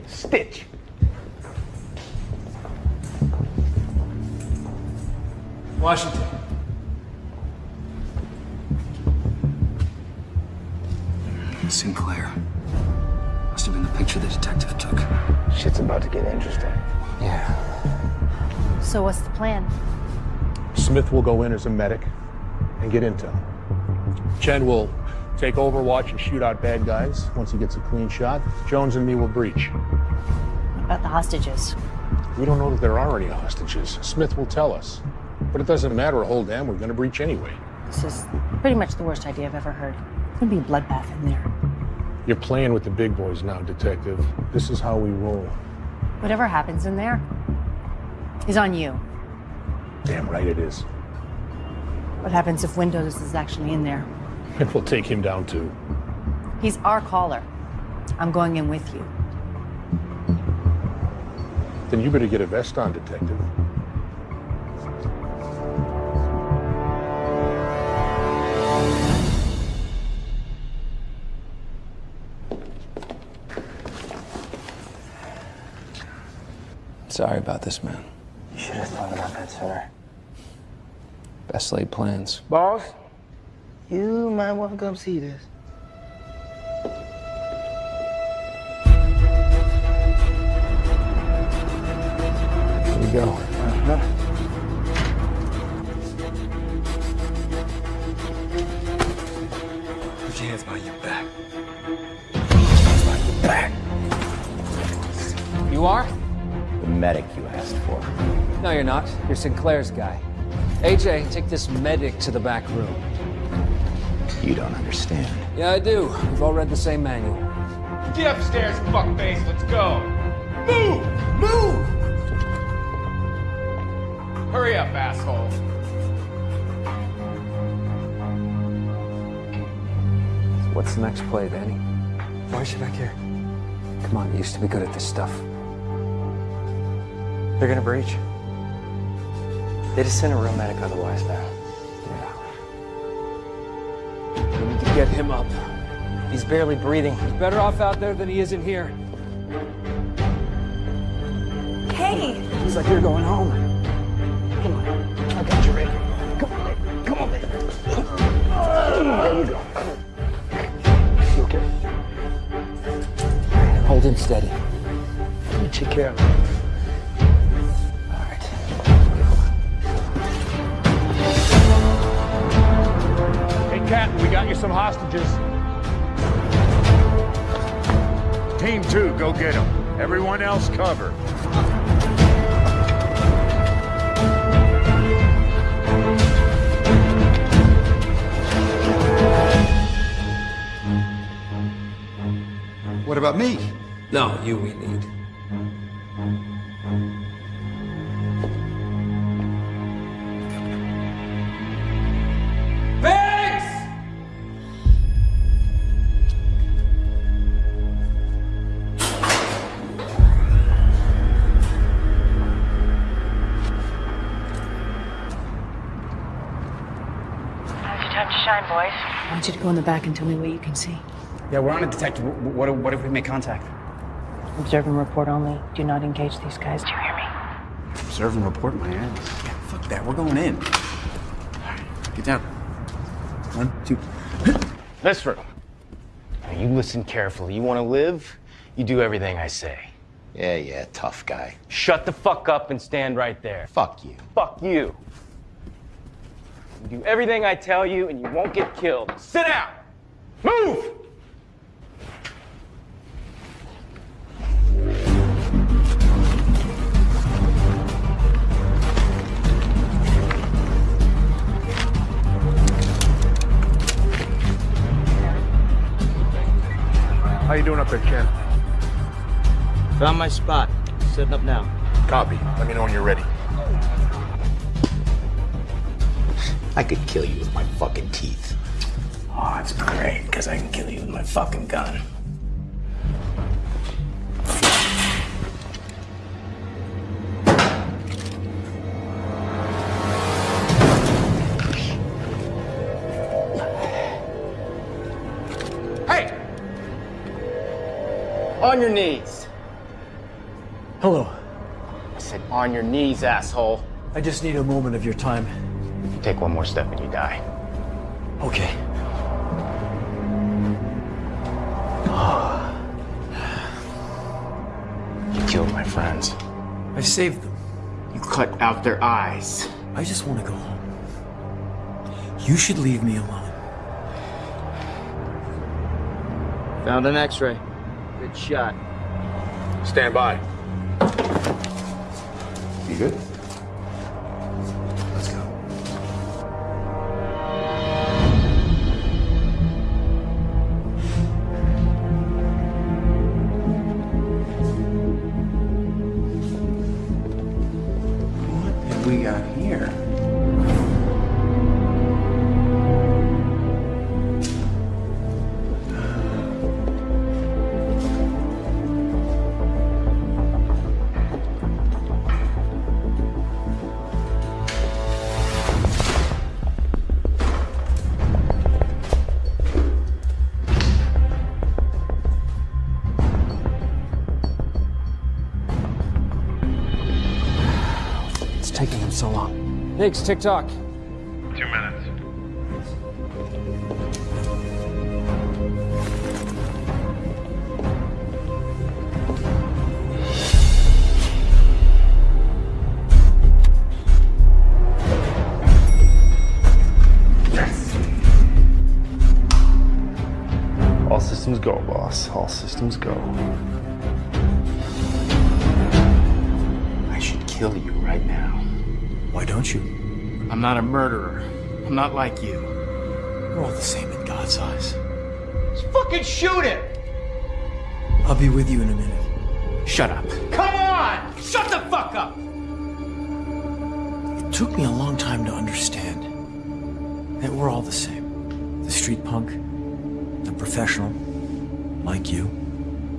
Stitch. Washington. Sinclair. Must have been the picture the detective took. Shit's about to get interesting. Yeah. So what's the plan? Smith will go in as a medic and get intel. Chen will take Overwatch and shoot out bad guys once he gets a clean shot. Jones and me will breach. What about the hostages? We don't know that there are any hostages. Smith will tell us. But it doesn't matter a whole damn. We're going to breach anyway. This is pretty much the worst idea I've ever heard. It's gonna be a bloodbath in there. You're playing with the big boys now, Detective. This is how we roll. Whatever happens in there is on you. Damn right it is. What happens if Windows is actually in there? And we'll take him down too. He's our caller. I'm going in with you. Then you better get a vest on, Detective. Sorry about this, man. You should have thought about that sooner. Best laid plans. Boss, you might want to come see this. Here we go. Uh-huh. Put your hands behind your back. Back. You are? The medic you asked for. No, you're not. You're Sinclair's guy. AJ, take this medic to the back room. You don't understand. Yeah, I do. We've all read the same manual. Get upstairs, fuckface. Let's go. Move! Move! Hurry up, asshole. What's the next play, Danny? Why should I care? Come on, you used to be good at this stuff. They're gonna breach. They just sent a real medic otherwise, man. To get him up. He's barely breathing. He's better off out there than he is in here. Hey! He's like you're going home. Come on. I got you, Rick. Come on, Rick. Come on, Rick. There you go. You okay? Hold him steady. Let me take care of it. Hey, Captain, we got you some hostages. Team two, go get them. Everyone else cover. What about me? No, you we need. Want you to go in the back and tell me what you can see. Yeah, we're on a detective. What, what if we make contact? Observe and report only. Do not engage these guys. Do you hear me? Observe and report my ass. Yeah, fuck that. We're going in. All right, get down. One, two. Listen. Now, you listen carefully. You want to live? You do everything I say. Yeah, yeah, tough guy. Shut the fuck up and stand right there. Fuck you. Fuck you. Do everything I tell you, and you won't get killed. Sit down! Move! How you doing up there, Ken? Found my spot. Setting up now. Copy. Let me know when you're ready. I could kill you with my fucking teeth. Oh, that's great, because I can kill you with my fucking gun. Hey! On your knees. Hello. I said on your knees, asshole. I just need a moment of your time. You take one more step and you die. Okay. You killed my friends. I saved them. You cut out their eyes. I just want to go home. You should leave me alone. Found an x-ray. Good shot. Stand by. Higgs, tick-tock. Two minutes. All systems go, boss. All systems go. A murderer. I'm not like you. We're all the same in God's eyes. Just fucking shoot him! I'll be with you in a minute. Shut up. Come on! Shut the fuck up! It took me a long time to understand that we're all the same. The street punk, the professional, like you,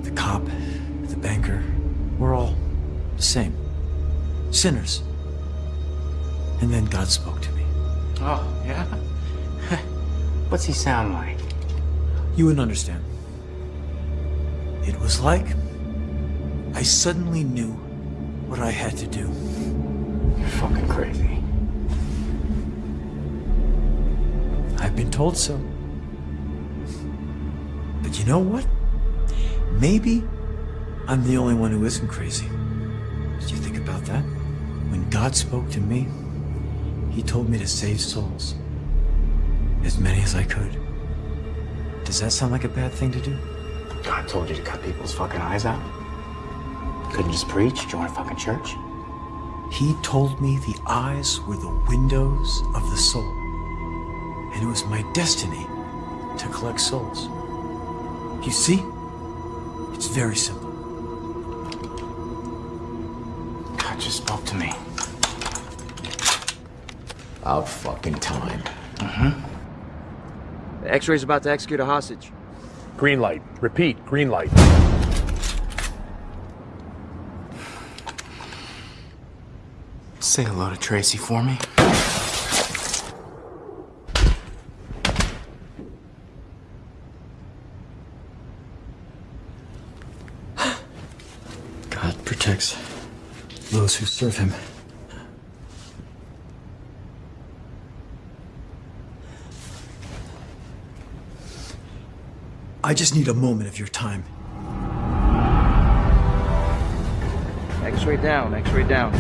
the cop, the banker. We're all the same. Sinners. And then God spoke to me. Oh, yeah? What's he sound like? You wouldn't understand. It was like I suddenly knew what I had to do. You're fucking crazy. I've been told so. But you know what? Maybe I'm the only one who isn't crazy. Did you think about that? When God spoke to me, He told me to save souls. As many as I could. Does that sound like a bad thing to do? God told you to cut people's fucking eyes out? Couldn't just preach, join a fucking church? He told me the eyes were the windows of the soul. And it was my destiny to collect souls. You see? It's very simple. God just spoke to me. About fucking time. Uh The x-ray's about to execute a hostage. Green light. Repeat, green light. Say hello to Tracy for me. God protects those who serve him. I just need a moment of your time. X-ray down, X-ray down.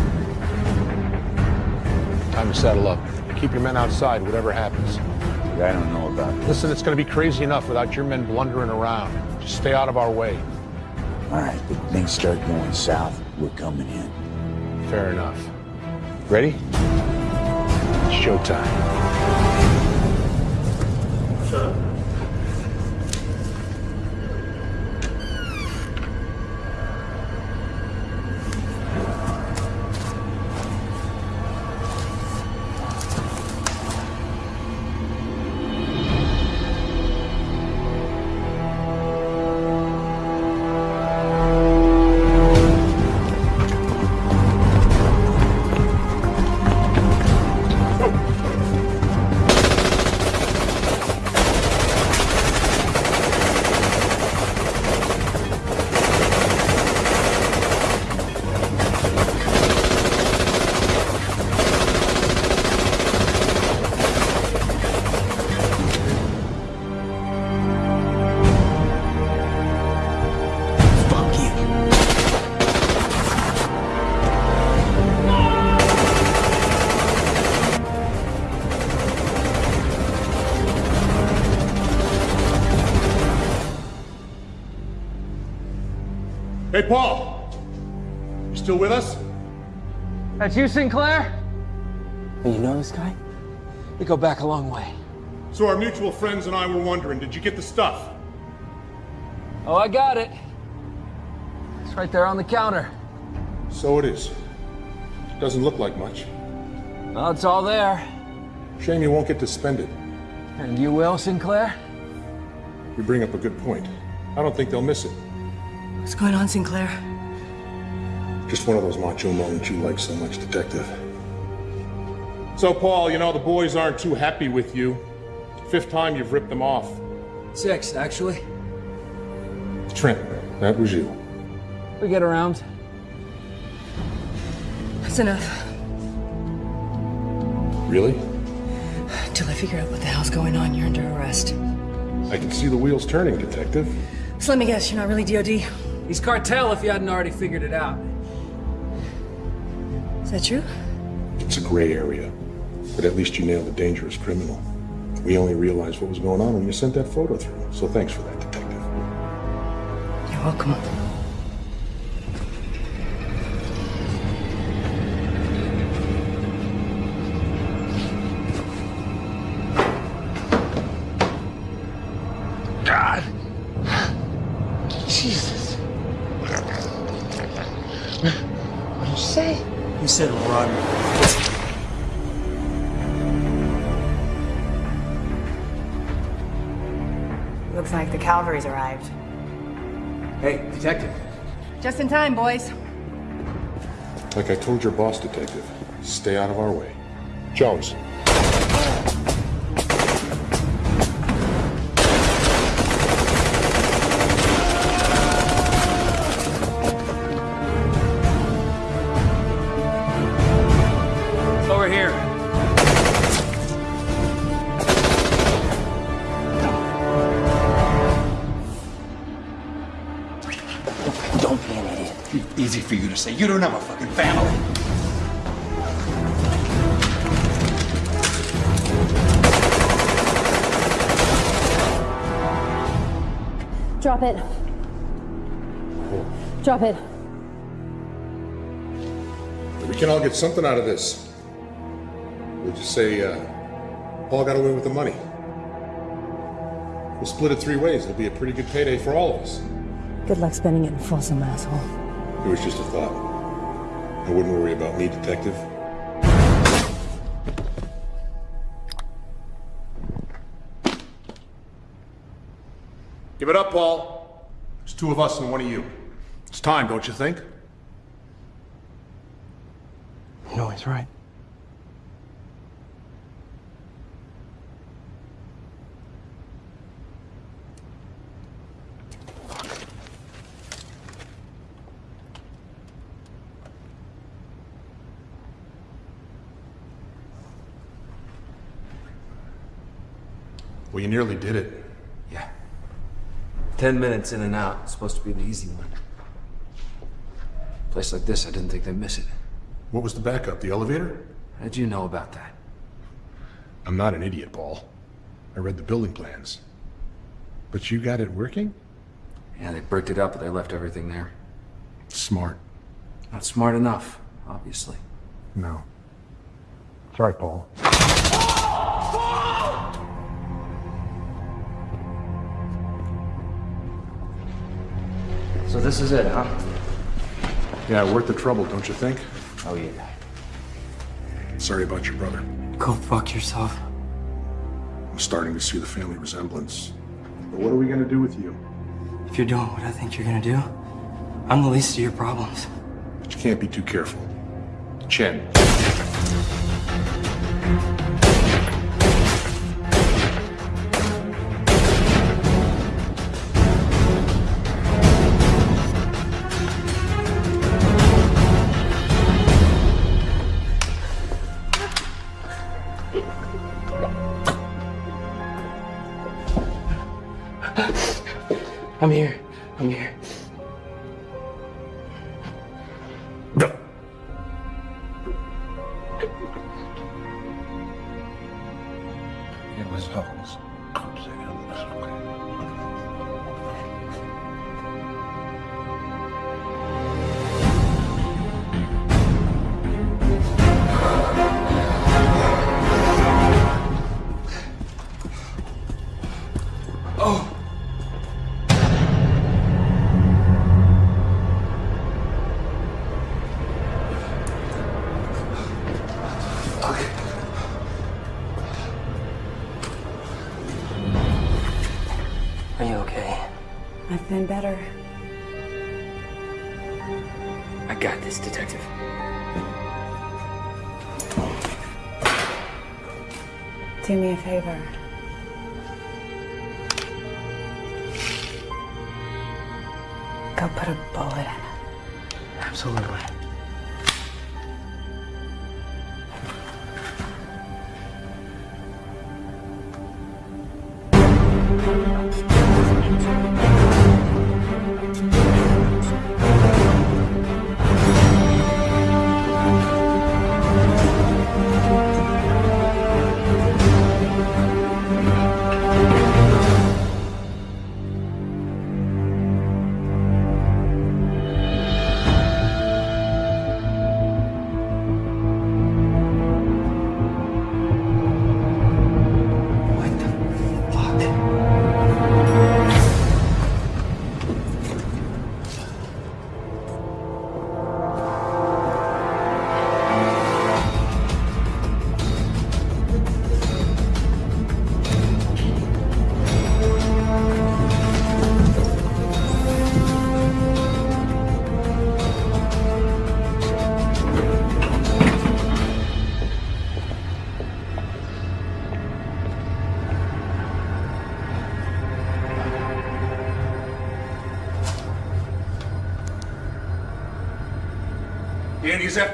Time to settle up. keep your men outside, whatever happens. I don't know about this. Listen, it's going to be crazy enough without your men blundering around. Just stay out of our way. All right, if things start going south, we're coming in. Fair enough. Ready? It's showtime. Hey, That's you, Sinclair? You know this guy? We go back a long way. So our mutual friends and I were wondering, did you get the stuff? Oh, I got it. It's right there on the counter. So it is. Doesn't look like much. Well, it's all there. Shame you won't get to spend it. And you will, Sinclair? You bring up a good point. I don't think they'll miss it. What's going on, Sinclair? Just one of those macho moments you like so much, Detective. So, Paul, you know, the boys aren't too happy with you. Fifth time you've ripped them off. Six, actually. Trent, that was you. We get around. That's enough. Really? Till I figure out what the hell's going on, you're under arrest. I can see the wheels turning, Detective. So let me guess, you're not really DOD? He's cartel if you hadn't already figured it out. Is that true? It's a gray area. But at least you nailed a dangerous criminal. We only realized what was going on when you sent that photo through. So thanks for that, Detective. You're welcome. God. Jesus. What did you say? He said run. Looks like the cavalry's arrived. Hey, detective. Just in time, boys. Like I told your boss, Detective, stay out of our way. Jones. Drop it. Drop it. We can all get something out of this. We'll just say, uh, Paul got away with the money. We'll split it three ways. It'll be a pretty good payday for all of us. Good luck spending it in Folsom, asshole. It was just a thought. I wouldn't worry about me, Detective. Give it up, Paul. There's two of us and one of you. It's time, don't you think? No, he's right. Well, you nearly did it. Ten minutes in and out. It's supposed to be the easy one. Place like this, I didn't think they'd miss it. What was the backup? The elevator? How'd you know about that? I'm not an idiot, Paul. I read the building plans. But you got it working? Yeah, they bricked it up, but they left everything there. Smart. Not smart enough, obviously. No. Sorry, Paul. So this is it, huh? Yeah, worth the trouble, don't you think? Oh, yeah. Sorry about your brother. Go fuck yourself. I'm starting to see the family resemblance. But what are we gonna do with you? If you're doing what I think you're gonna do, I'm the least of your problems. But you can't be too careful. Chen.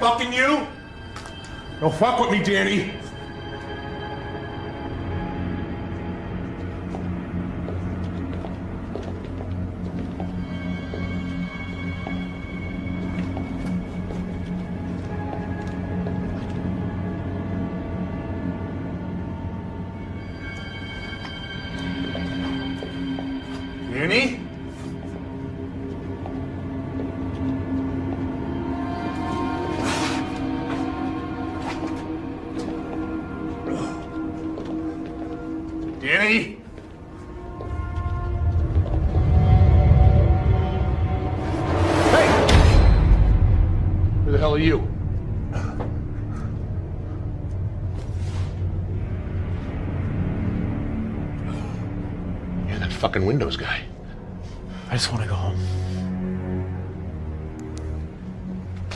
Fucking you? Don't fuck with me, Danny. Danny? Fucking Windows guy. I just want to go home.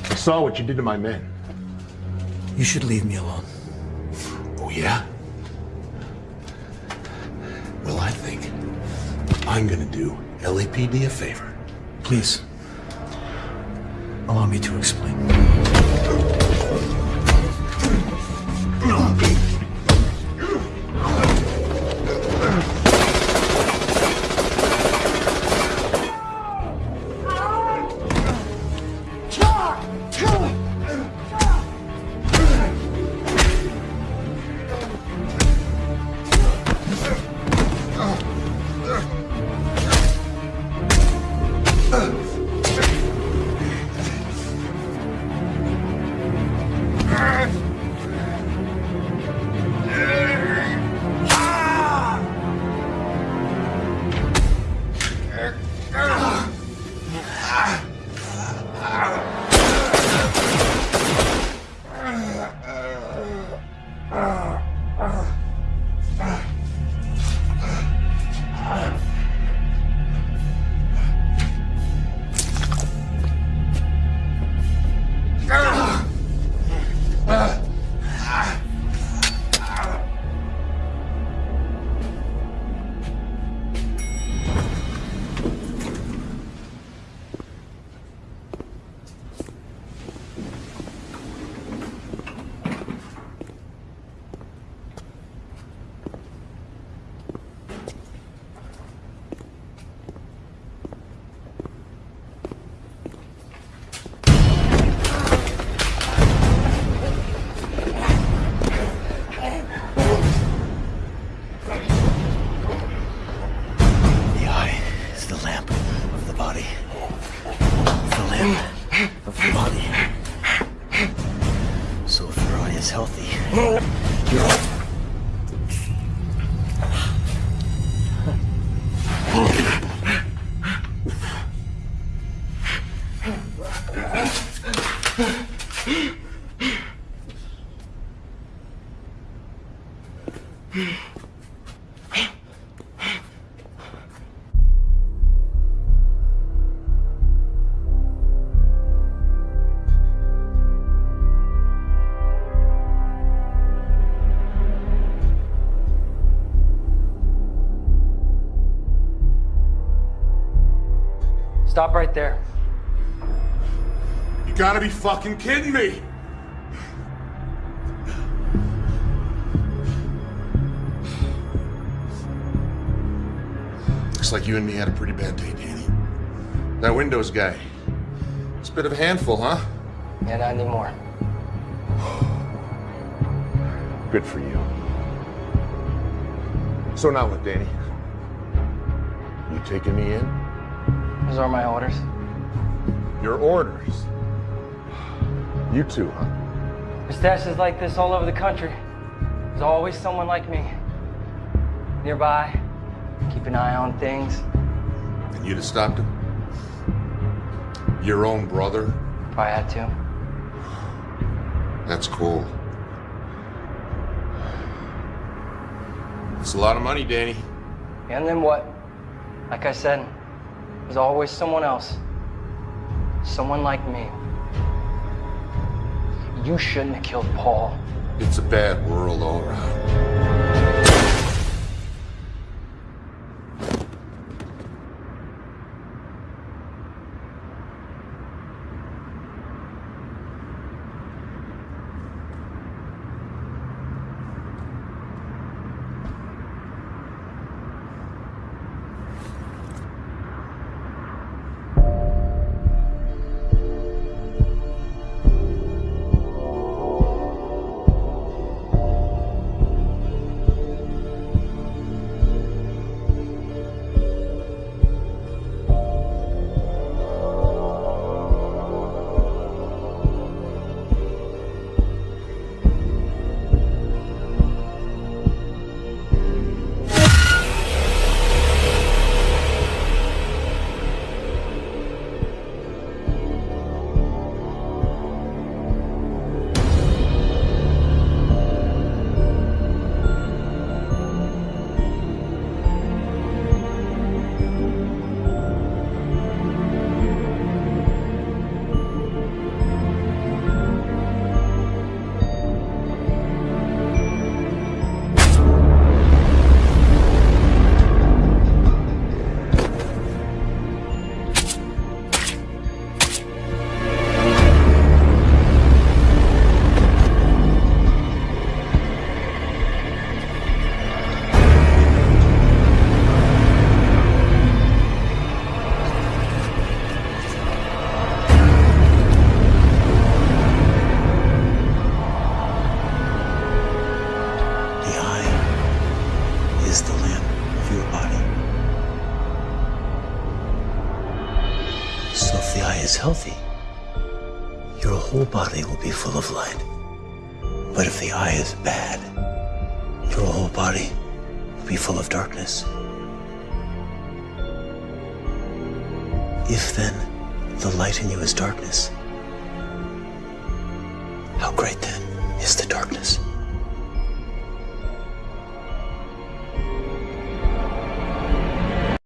I saw what you did to my men. You should leave me alone. Oh, yeah? Well, I think I'm gonna do LAPD a favor. Please. Allow me to explain. Stop right there. You gotta be fucking kidding me! Looks like you and me had a pretty bad day, Danny. That Windows guy. It's a bit of a handful, huh? Yeah, not anymore. Good for you. So now what, Danny? You taking me in? Those are my orders. Your orders? You too, huh? There's stashes like this all over the country. There's always someone like me. Nearby, keep an eye on things. And you'd have stopped him? Your own brother? If I had to. That's cool. It's a lot of money, Danny. And then what? Like I said, there's always someone else. Someone like me. You shouldn't have killed Paul. It's a bad world all around.